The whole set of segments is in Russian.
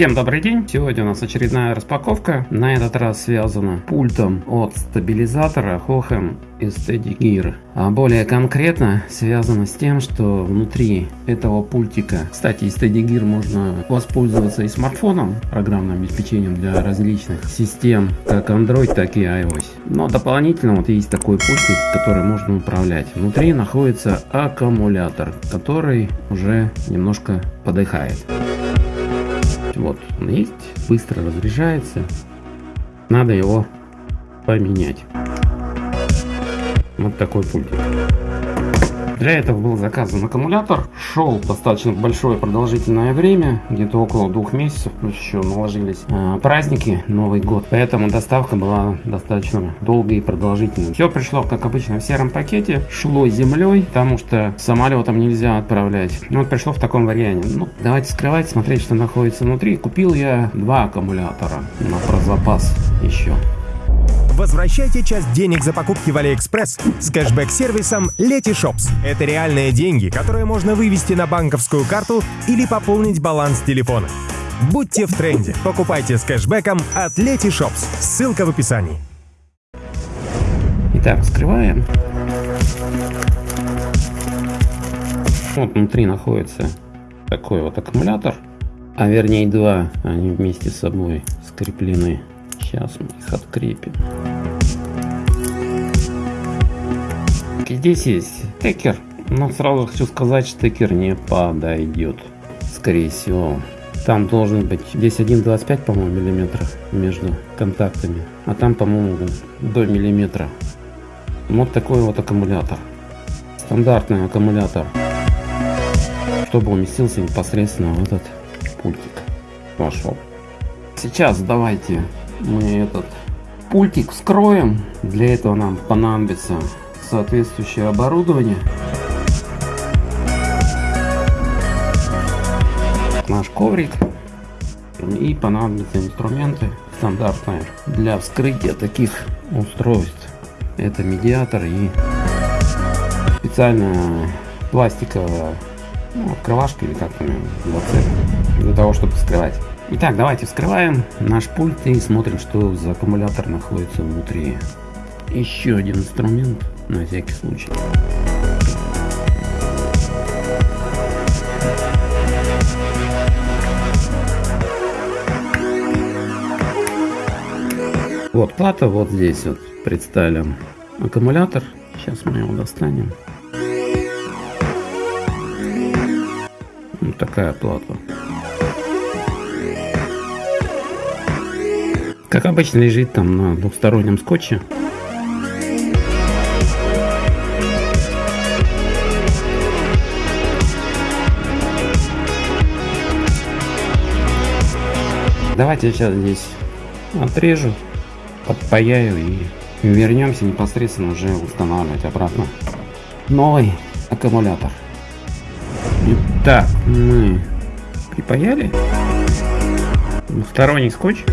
Всем добрый день! Сегодня у нас очередная распаковка. На этот раз связана пультом от стабилизатора Hohem Steady Gear. А более конкретно связано с тем, что внутри этого пультика, кстати, Steady Gear можно воспользоваться и смартфоном, программным обеспечением для различных систем, как Android, так и iOS. Но дополнительно вот есть такой пультик, который можно управлять. Внутри находится аккумулятор, который уже немножко подыхает. Вот он есть, быстро разряжается. Надо его поменять. Вот такой пультик. Для этого был заказан аккумулятор. Шел достаточно большое продолжительное время, где-то около двух месяцев, плюс еще наложились э, праздники, Новый год. Поэтому доставка была достаточно долгой и продолжительной. Все пришло, как обычно, в сером пакете. Шло землей, потому что самолетом нельзя отправлять. Ну, вот пришло в таком варианте. Ну, давайте скрывать, смотреть, что находится внутри. Купил я два аккумулятора на про запас еще. Возвращайте часть денег за покупки в Алиэкспресс с кэшбэк-сервисом Letyshops. Это реальные деньги, которые можно вывести на банковскую карту или пополнить баланс телефона. Будьте в тренде. Покупайте с кэшбэком от Letyshops. Ссылка в описании. Итак, вскрываем. Вот внутри находится такой вот аккумулятор, а вернее два, они вместе с собой скреплены. Сейчас мы их открепим. Здесь есть стекер, но сразу хочу сказать, что стекер не подойдет. Скорее всего. Там должен быть здесь 1,25 по-моему миллиметра между контактами, а там по-моему до миллиметра. Вот такой вот аккумулятор. Стандартный аккумулятор, чтобы уместился непосредственно в этот пультик. Пошел. Сейчас давайте мы этот пультик вскроем. Для этого нам понадобится соответствующее оборудование. Наш коврик. И понадобятся инструменты стандартные для вскрытия таких устройств. Это медиатор и специальная пластиковая ну, открывашка или как там для, того, чтобы вскрывать. Итак, давайте вскрываем наш пульт и смотрим, что за аккумулятор находится внутри. Еще один инструмент на всякий случай. Вот плата, вот здесь вот представлен аккумулятор. Сейчас мы его достанем. Вот такая плата. Как обычно лежит там на двухстороннем скотче. Давайте сейчас здесь отрежу, подпаяю и вернемся непосредственно уже устанавливать обратно новый аккумулятор. Итак, мы припаяли двухсторонний скотч.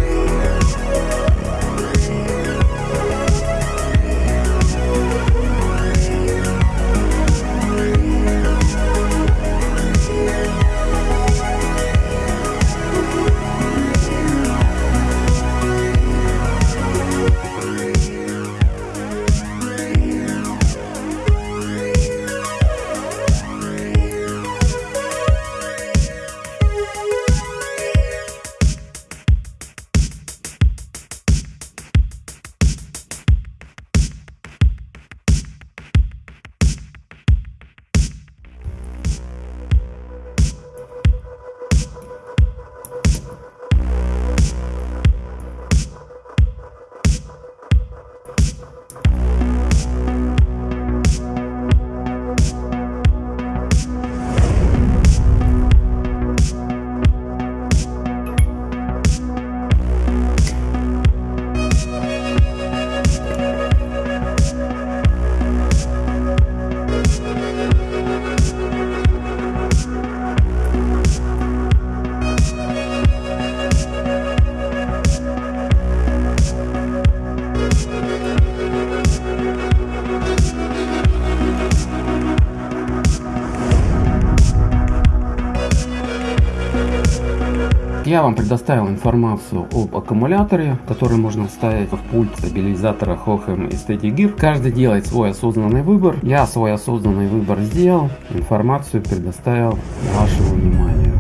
Я вам предоставил информацию об аккумуляторе, который можно вставить в пульт стабилизатора Hohem и Steady Gear. Каждый делает свой осознанный выбор. Я свой осознанный выбор сделал, информацию предоставил вашему вниманию.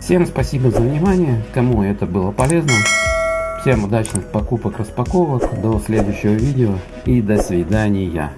Всем спасибо за внимание, кому это было полезно. Всем удачных покупок, распаковок, до следующего видео и до свидания.